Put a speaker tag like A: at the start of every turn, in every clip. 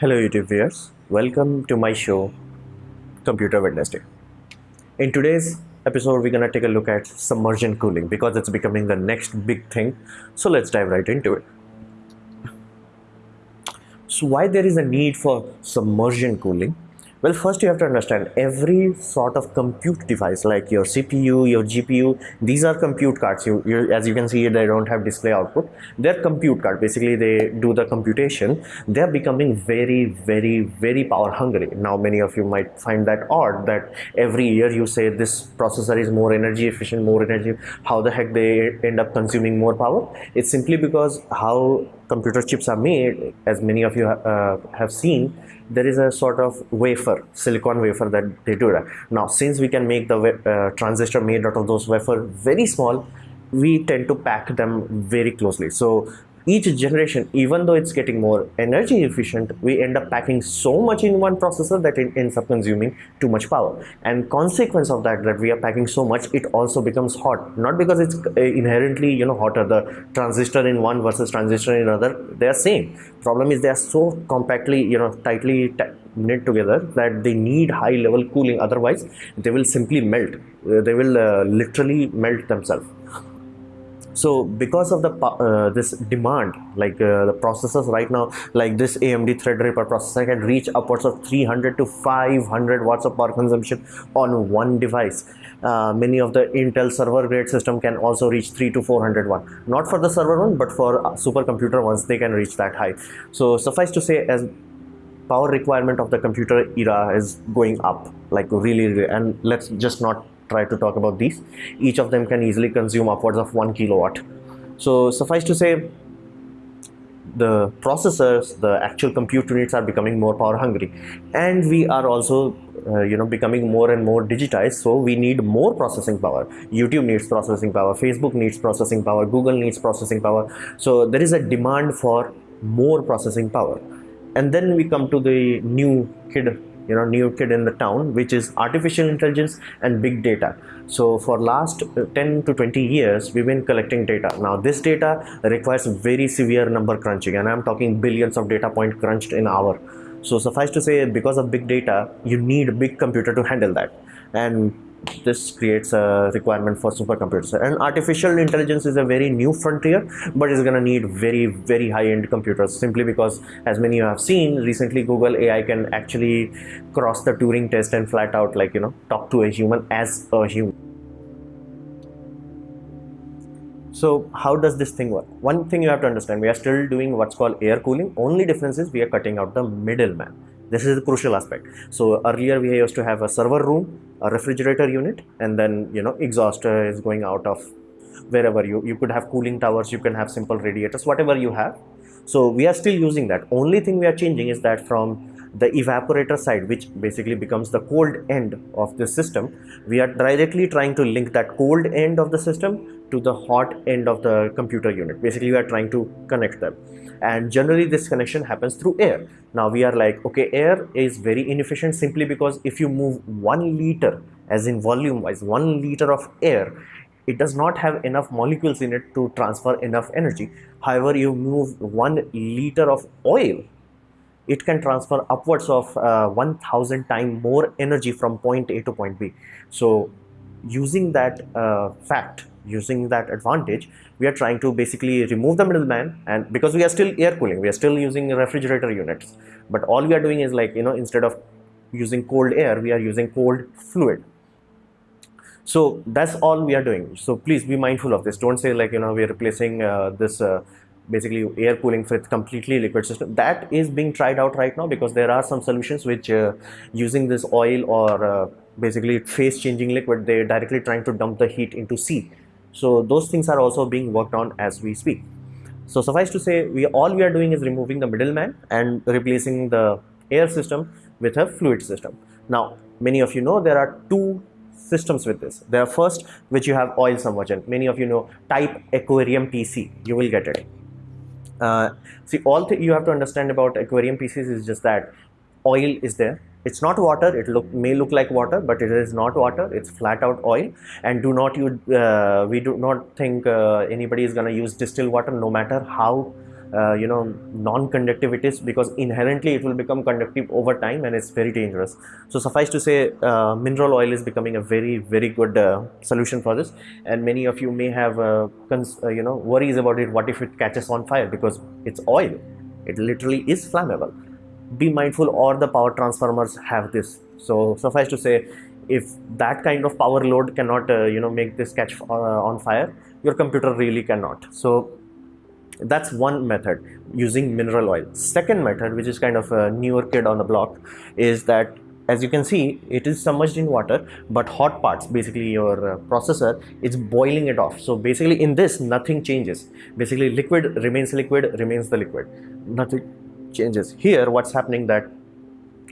A: Hello YouTube viewers, welcome to my show Computer Wednesday. In today's episode we're gonna take a look at submersion cooling because it's becoming the next big thing. So let's dive right into it. So why there is a need for submersion cooling? Well, first you have to understand every sort of compute device like your CPU, your GPU, these are compute cards. You, you, as you can see, they don't have display output. They're compute card. Basically, they do the computation. They're becoming very, very, very power hungry. Now, many of you might find that odd that every year you say this processor is more energy efficient, more energy. How the heck they end up consuming more power? It's simply because how computer chips are made, as many of you uh, have seen, there is a sort of wafer, silicon wafer that they do that. Now, since we can make the uh, transistor made out of those wafer very small, we tend to pack them very closely. So each generation, even though it's getting more energy efficient, we end up packing so much in one processor that it ends up consuming too much power. And consequence of that, that we are packing so much, it also becomes hot. Not because it's uh, inherently, you know, hotter. The transistor in one versus transistor in another, they are same. Problem is they are so compactly, you know, tightly knit together that they need high level cooling. Otherwise, they will simply melt. Uh, they will uh, literally melt themselves so because of the uh, this demand like uh, the processors right now like this amd threadripper processor can reach upwards of 300 to 500 watts of power consumption on one device. Uh, many of the intel server grade system can also reach 3 to 400 watt not for the server one but for supercomputer ones they can reach that high so suffice to say as power requirement of the computer era is going up like really, really and let's just not try to talk about these. Each of them can easily consume upwards of one kilowatt. So suffice to say the processors the actual compute units are becoming more power hungry. And we are also uh, you know becoming more and more digitized. So we need more processing power. Youtube needs processing power. Facebook needs processing power. Google needs processing power. So there is a demand for more processing power. And then we come to the new kid you know new kid in the town which is artificial intelligence and big data. So for last uh, 10 to 20 years we've been collecting data. Now this data requires very severe number crunching and i'm talking billions of data point crunched in hour. So suffice to say because of big data you need a big computer to handle that. And this creates a requirement for supercomputers and artificial intelligence is a very new frontier but it's going to need very very high-end computers simply because as many you have seen recently google ai can actually cross the turing test and flat out like you know talk to a human as a human. So how does this thing work? One thing you have to understand we are still doing what's called air cooling. Only difference is we are cutting out the middleman this is the crucial aspect. So earlier we used to have a server room a refrigerator unit and then you know exhaust uh, is going out of wherever you you could have cooling towers you can have simple radiators whatever you have. So we are still using that. Only thing we are changing is that from the evaporator side which basically becomes the cold end of the system we are directly trying to link that cold end of the system to the hot end of the computer unit. Basically we are trying to connect them. And generally this connection happens through air. Now we are like okay air is very inefficient simply because if you move one liter as in volume wise one liter of air it does not have enough molecules in it to transfer enough energy. However you move one liter of oil it can transfer upwards of uh, 1000 times more energy from point A to point B. So using that uh, fact, using that advantage, we are trying to basically remove the middleman and because we are still air cooling, we are still using refrigerator units. But all we are doing is like, you know, instead of using cold air, we are using cold fluid. So that's all we are doing. So please be mindful of this. Don't say like, you know, we are replacing uh, this uh, basically air cooling with completely liquid system that is being tried out right now because there are some solutions which uh, using this oil or uh, basically phase changing liquid they're directly trying to dump the heat into sea so those things are also being worked on as we speak. So suffice to say we all we are doing is removing the middleman and replacing the air system with a fluid system. Now many of you know there are two systems with this. There are first which you have oil submersion many of you know type aquarium pc you will get it. Uh, see all you have to understand about aquarium PCs is just that oil is there. It's not water. It look may look like water but it is not water. It's flat out oil. And do not you uh, we do not think uh, anybody is going to use distilled water no matter how uh, you know non-conductivities because inherently it will become conductive over time and it's very dangerous. So suffice to say uh, mineral oil is becoming a very very good uh, solution for this. And many of you may have uh, you know worries about it. What if it catches on fire? Because it's oil. It literally is flammable be mindful or the power transformers have this. So suffice to say if that kind of power load cannot uh, you know make this catch uh, on fire your computer really cannot. So that's one method using mineral oil. Second method which is kind of a newer kid on the block is that as you can see it is submerged in water but hot parts basically your uh, processor is boiling it off. So basically in this nothing changes. Basically liquid remains liquid remains the liquid. Nothing changes. Here what's happening that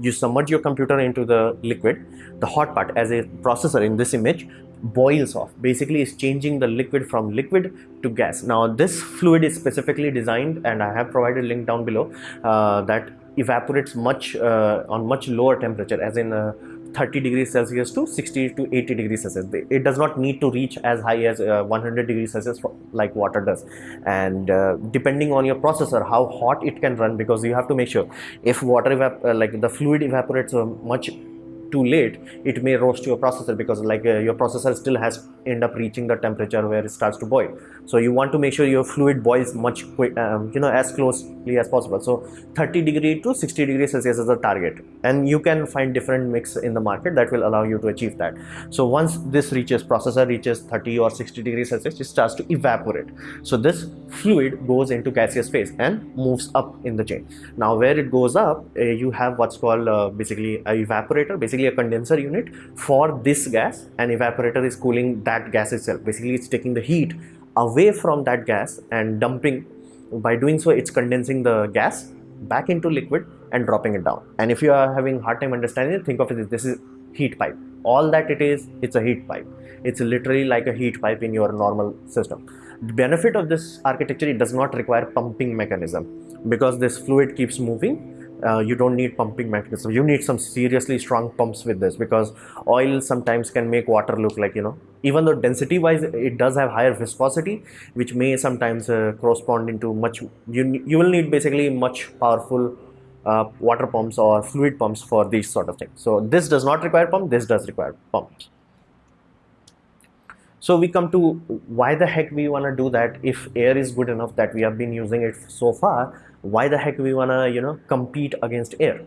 A: you submerge your computer into the liquid the hot part as a processor in this image boils off. Basically is changing the liquid from liquid to gas. Now this fluid is specifically designed and i have provided link down below uh, that evaporates much uh, on much lower temperature as in uh, 30 degrees celsius to 60 to 80 degrees celsius. It does not need to reach as high as uh, 100 degrees celsius like water does. And uh, depending on your processor how hot it can run because you have to make sure if water evap- uh, like the fluid evaporates much too late it may roast your processor because like uh, your processor still has end up reaching the temperature where it starts to boil. So you want to make sure your fluid boils much quick um, you know as closely as possible. So 30 degree to 60 degrees celsius is the target. And you can find different mix in the market that will allow you to achieve that. So once this reaches processor reaches 30 or 60 degrees celsius it starts to evaporate. So this fluid goes into gaseous phase and moves up in the chain. Now where it goes up uh, you have what's called uh, basically a evaporator basically a condenser unit for this gas. And evaporator is cooling that gas itself. Basically it's taking the heat away from that gas and dumping. By doing so it's condensing the gas back into liquid and dropping it down. And if you are having hard time understanding it think of it this is heat pipe. All that it is it's a heat pipe. It's literally like a heat pipe in your normal system. The benefit of this architecture it does not require pumping mechanism because this fluid keeps moving uh, you don't need pumping mechanism. You need some seriously strong pumps with this because oil sometimes can make water look like you know even though density wise it does have higher viscosity which may sometimes uh, correspond into much you, you will need basically much powerful uh, water pumps or fluid pumps for these sort of things. So this does not require pump this does require pumps so we come to why the heck we want to do that if air is good enough that we have been using it so far why the heck we want to you know compete against air?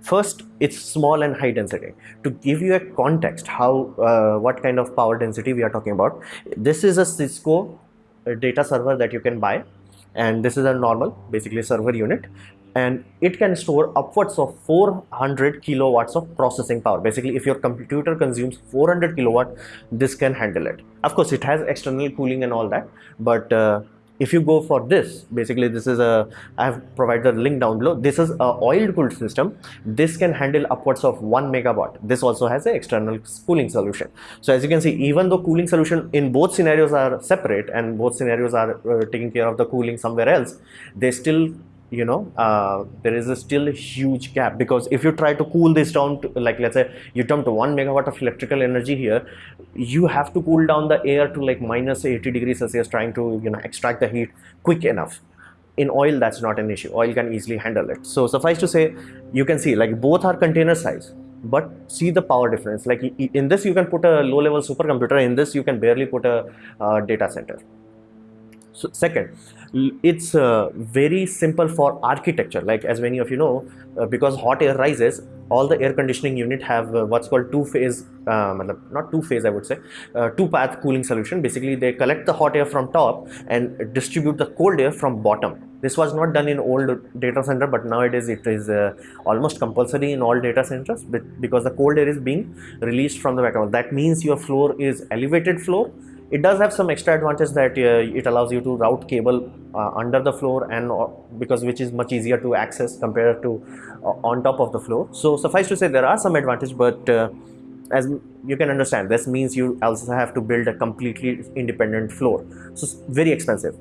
A: First it's small and high density. To give you a context how uh, what kind of power density we are talking about this is a cisco uh, data server that you can buy and this is a normal basically server unit and it can store upwards of 400 kilowatts of processing power. Basically if your computer consumes 400 kilowatt this can handle it. Of course it has external cooling and all that but uh, if you go for this basically this is a i have provided the link down below. This is a oil cooled system. This can handle upwards of 1 megawatt. This also has an external cooling solution. So as you can see even though cooling solution in both scenarios are separate and both scenarios are uh, taking care of the cooling somewhere else they still you know uh, there is a still a huge gap because if you try to cool this down to like let's say you dump one megawatt of electrical energy here you have to cool down the air to like minus 80 degrees celsius trying to you know extract the heat quick enough. In oil that's not an issue. Oil can easily handle it. So suffice to say you can see like both are container size but see the power difference. Like in this you can put a low level supercomputer. In this you can barely put a uh, data center so second it's uh, very simple for architecture. Like as many of you know uh, because hot air rises all the air conditioning unit have uh, what's called two phase um, not two phase i would say uh, two path cooling solution. Basically they collect the hot air from top and distribute the cold air from bottom. This was not done in old data center but nowadays it is uh, almost compulsory in all data centers because the cold air is being released from the bottom that means your floor is elevated floor it does have some extra advantage that uh, it allows you to route cable uh, under the floor and uh, because which is much easier to access compared to uh, on top of the floor. So suffice to say there are some advantage but uh, as you can understand this means you also have to build a completely independent floor. So very expensive.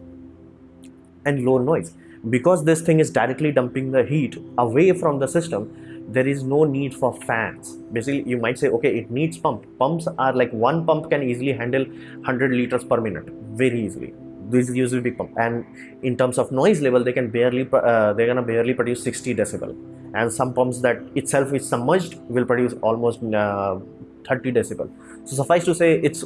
A: And low noise. Because this thing is directly dumping the heat away from the system there is no need for fans. Basically you might say okay it needs pump. Pumps are like one pump can easily handle 100 liters per minute very easily. These use a big pump, and in terms of noise level, they can barely uh, they're gonna barely produce 60 decibel, and some pumps that itself is submerged will produce almost uh, 30 decibel. So suffice to say, it's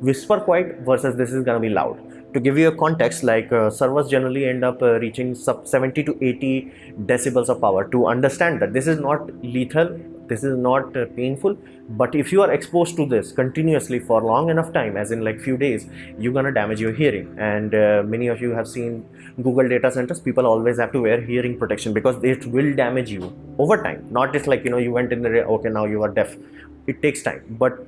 A: whisper quiet versus this is gonna be loud to give you a context like uh, servers generally end up uh, reaching sub 70 to 80 decibels of power. To understand that this is not lethal this is not uh, painful but if you are exposed to this continuously for long enough time as in like few days you're gonna damage your hearing. And uh, many of you have seen google data centers. People always have to wear hearing protection because it will damage you over time. Not just like you know you went in the okay now you are deaf. It takes time. But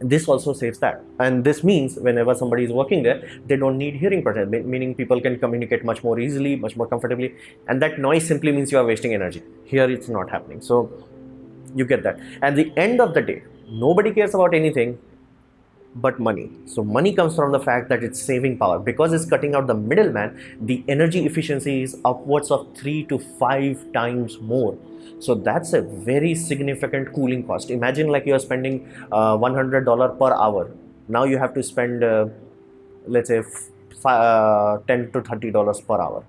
A: this also saves that. And this means whenever somebody is working there they don't need hearing protection meaning people can communicate much more easily much more comfortably and that noise simply means you are wasting energy. Here it's not happening. So you get that. At the end of the day nobody cares about anything but money. So money comes from the fact that it's saving power. Because it's cutting out the middleman the energy efficiency is upwards of 3 to 5 times more. So that's a very significant cooling cost. Imagine like you're spending uh, $100 per hour. Now you have to spend uh, let's say uh, 10 to 30 dollars per hour.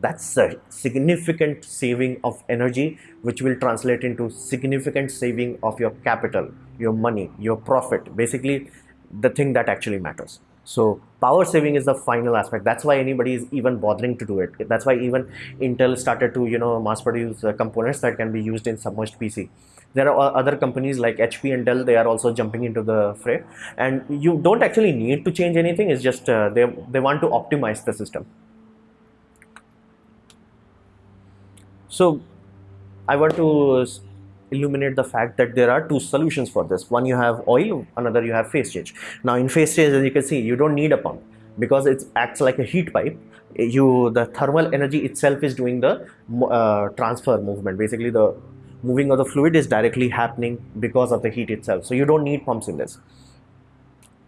A: That's a significant saving of energy which will translate into significant saving of your capital your money your profit. Basically the thing that actually matters. So power saving is the final aspect. That's why anybody is even bothering to do it. That's why even intel started to you know mass produce uh, components that can be used in submerged pc there are other companies like hp and dell they are also jumping into the fray. And you don't actually need to change anything it's just uh, they they want to optimize the system. So i want to illuminate the fact that there are two solutions for this. One you have oil another you have phase change. Now in phase change as you can see you don't need a pump because it acts like a heat pipe. You the thermal energy itself is doing the uh, transfer movement. Basically the moving of the fluid is directly happening because of the heat itself. So you don't need pumps in this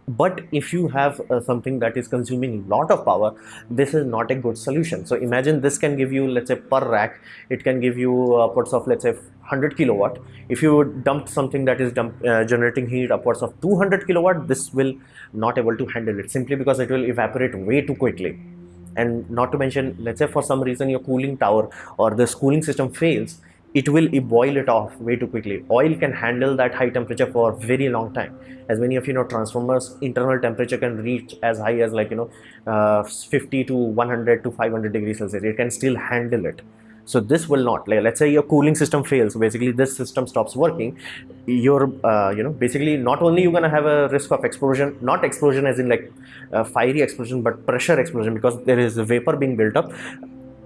A: but if you have uh, something that is consuming a lot of power this is not a good solution. So imagine this can give you let's say per rack it can give you upwards of let's say 100 kilowatt. If you dump something that is dump, uh, generating heat upwards of 200 kilowatt this will not able to handle it simply because it will evaporate way too quickly. And not to mention let's say for some reason your cooling tower or this cooling system fails it will boil it off way too quickly. Oil can handle that high temperature for a very long time. As many of you know transformers internal temperature can reach as high as like you know uh, 50 to 100 to 500 degrees celsius. It can still handle it. So this will not like let's say your cooling system fails basically this system stops working. You're uh, you know basically not only you're gonna have a risk of explosion not explosion as in like uh, fiery explosion but pressure explosion because there is vapor being built up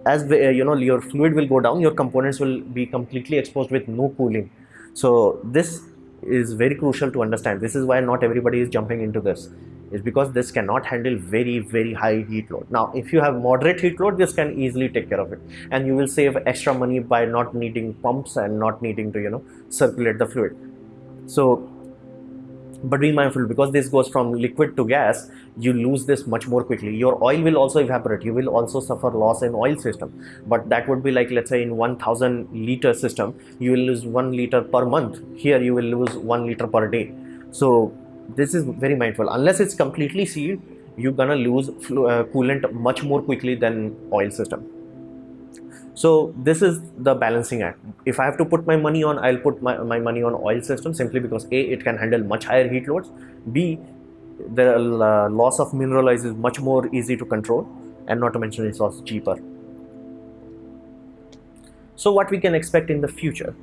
A: as uh, you know your fluid will go down your components will be completely exposed with no cooling. So this is very crucial to understand. This is why not everybody is jumping into this. Is because this cannot handle very very high heat load. Now if you have moderate heat load this can easily take care of it. And you will save extra money by not needing pumps and not needing to you know circulate the fluid. So but be mindful because this goes from liquid to gas you lose this much more quickly. Your oil will also evaporate. You will also suffer loss in oil system. But that would be like let's say in 1000 liter system you will lose 1 liter per month. Here you will lose 1 liter per day. So this is very mindful. Unless it's completely sealed you're gonna lose uh, coolant much more quickly than oil system so this is the balancing act. If i have to put my money on i'll put my, my money on oil system simply because a it can handle much higher heat loads. B the uh, loss of mineral oil is much more easy to control and not to mention it's also cheaper. So what we can expect in the future?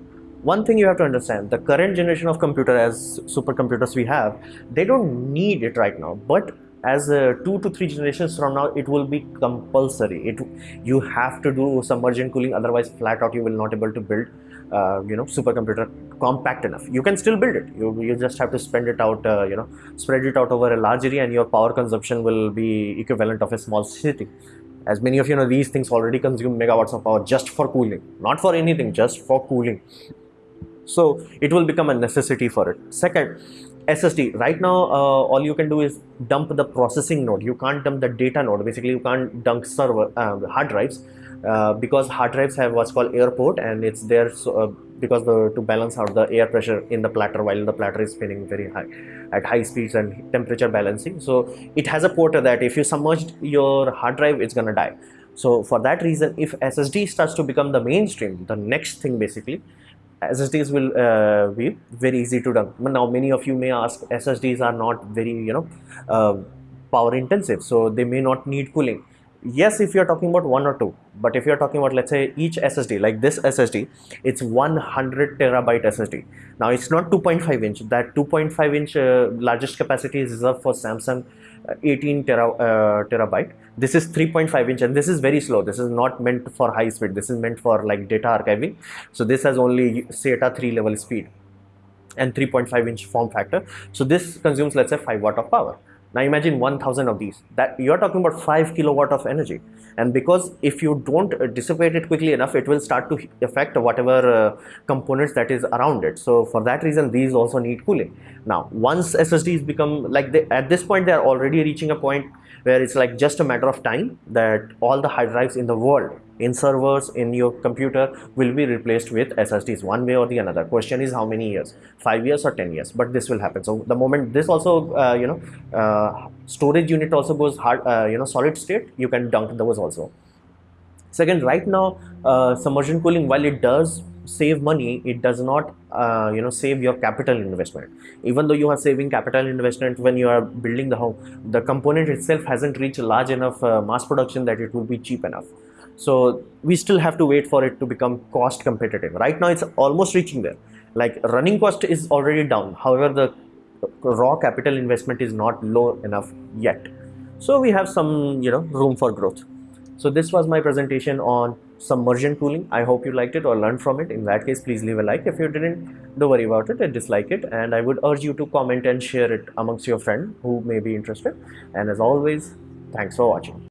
A: One thing you have to understand the current generation of computer as supercomputers we have they don't need it right now but as uh, two to three generations from now it will be compulsory. It you have to do submergent cooling otherwise flat out you will not able to build uh, you know supercomputer compact enough. You can still build it. You, you just have to spend it out uh, you know spread it out over a large area and your power consumption will be equivalent of a small city. As many of you know these things already consume megawatts of power just for cooling not for anything just for cooling. So it will become a necessity for it. Second SSD right now uh, all you can do is dump the processing node. You can't dump the data node. Basically you can't dump server uh, hard drives uh, because hard drives have what's called airport and it's there so, uh, because the to balance out the air pressure in the platter while the platter is spinning very high at high speeds and temperature balancing. So it has a port that if you submerged your hard drive it's gonna die. So for that reason if ssd starts to become the mainstream the next thing basically SSDs will uh, be very easy to run. Now, many of you may ask, SSDs are not very, you know, uh, power intensive, so they may not need cooling. Yes, if you're talking about one or two, but if you're talking about, let's say, each SSD, like this SSD, it's 100 terabyte SSD. Now, it's not 2.5 inch. That 2.5 inch uh, largest capacity is reserved for Samsung 18 tera, uh, terabyte. This is 3.5 inch and this is very slow. This is not meant for high speed. This is meant for like data archiving. So this has only SATA 3 level speed and 3.5 inch form factor. So this consumes let's say 5 watt of power now imagine 1000 of these. That you're talking about 5 kilowatt of energy. And because if you don't uh, dissipate it quickly enough it will start to affect whatever uh, components that is around it. So for that reason these also need cooling now once ssds become like they, at this point they are already reaching a point where it's like just a matter of time that all the hard drives in the world in servers in your computer will be replaced with ssds one way or the another. Question is how many years? Five years or ten years? But this will happen. So the moment this also uh, you know uh, storage unit also goes hard uh, you know solid state you can dunk those also. Second right now uh, submersion cooling while it does save money it does not uh, you know save your capital investment. Even though you are saving capital investment when you are building the home the component itself hasn't reached large enough uh, mass production that it will be cheap enough. So we still have to wait for it to become cost competitive. Right now it's almost reaching there. Like running cost is already down. However the raw capital investment is not low enough yet. So we have some you know room for growth. So this was my presentation on submersion cooling. I hope you liked it or learned from it. In that case please leave a like. If you didn't don't worry about it and dislike it. And i would urge you to comment and share it amongst your friend who may be interested. And as always thanks for watching